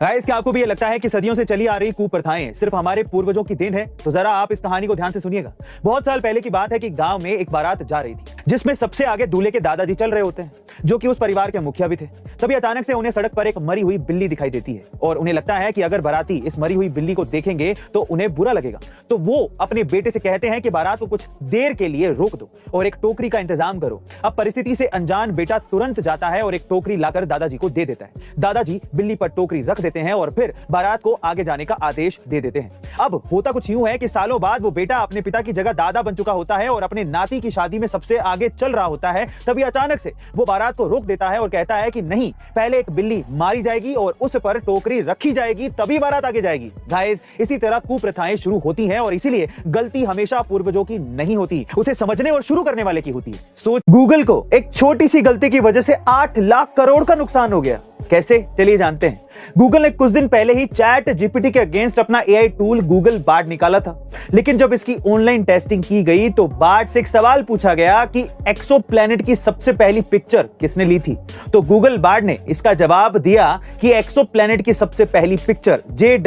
Guys क्या आपको भी ये लगता है कि सदियों से चली आ रही कुप्रथाएँ सिर्फ़ हमारे पूर्वजों की देन है तो जरा आप इस कहानी को ध्यान से सुनिएगा। बहुत साल पहले की बात है कि गाँव में एक बारात जा रही थी। जिसमें सबसे आगे दूल्हे के दादाजी चल रहे होते हैं, जो कि उस परिवार के मुखिया भी थे। तभी अचानक से उन्हें सड़क पर एक मरी हुई बिल्ली दिखाई देती है और उन्हें लगता है कि अगर बाराती इस मरी हुई बिल्ली को देखेंगे तो उन्हें बुरा लगेगा। तो वो अपने बेटे से कहते हैं कि, बारात को कुछ देर के लिए रोक दो और एक टोकरी का इंतज़ाम करो। अब परिस्थिति से अनजान बेटा तुरंत जाता है और एक टोकरी लाकर दादाजी को दे देता है। दादाजी बिल्ली पर टोकरी रख देते हैं और फिर बारात को आगे जाने का आदेश दे देते हैं। अब होता कुछ यूँ है कि सालों बाद वो बेटा अपने पिता की जगह दादा बन चुका होता है और अपने नाती की शादी में सबसे आगे चल रहा होता है, तभी अचानक से वो बारात को रोक देता है और कहता है कि नहीं, पहले एक बिल्ली मारी जाएगी और उस पर टोकरी रखी जाएगी, तभी बारात आगे जाएगी। गाइस इसी तरह कुप्रथाएँ शुरू होती हैं और इसीलिए गलती हमेशा पूर्वजों की नहीं होती, उसे समझने और शुरू करने वाले की होती है। सोच गूगल को एक छोटी सी गलती की वजह से आठ लाख करोड़ का नुकसान हो गया। कैसे? चलिए जानते हैं। गूगल ने कुछ दिन पहले ही चैट जीपीटी के अगेंस्ट अपना एआई टूल गूगल बार्ड निकाला था। लेकिन जब इसकी ऑनलाइन टेस्टिंग की गई तो बार्ड से एक सवाल पूछा गया कि एक्सो की सबसे पहली पिक्चर किसने ली थी? तो गूगल बार्ड ने इसका जवाब दिया कि एक्सो की सबसे पहली पिक्चर जे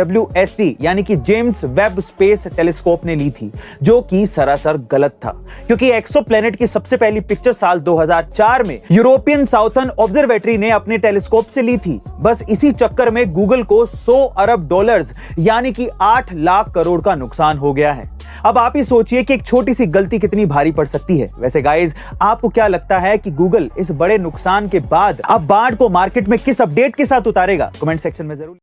यानी कि जेम्स वेब स्पेस टेलीस्कोप ने ली थी, जो कि सरासर गलत था। क्योंकि एक्सो की सबसे पहली पिक्चर साल 2004 में यूरोपियन साउथर्न ऑब्जर्वेटरी ने अपने टेलीस्कोप से ली थी। बस इसी चक्कर चक्कर में गूगल को 100 अरब डॉलर्स यानी कि 8 लाख करोड़ का नुकसान हो गया है। अब आप ही सोचिए कि एक छोटी सी गलती कितनी भारी पड़ सकती है। वैसे गाइज़ आपको क्या लगता है कि गूगल इस बड़े नुकसान के बाद अब बाढ़ को मार्केट में किस अपडेट के साथ उतारेगा? कमेंट सेक्शन में ज़रूर।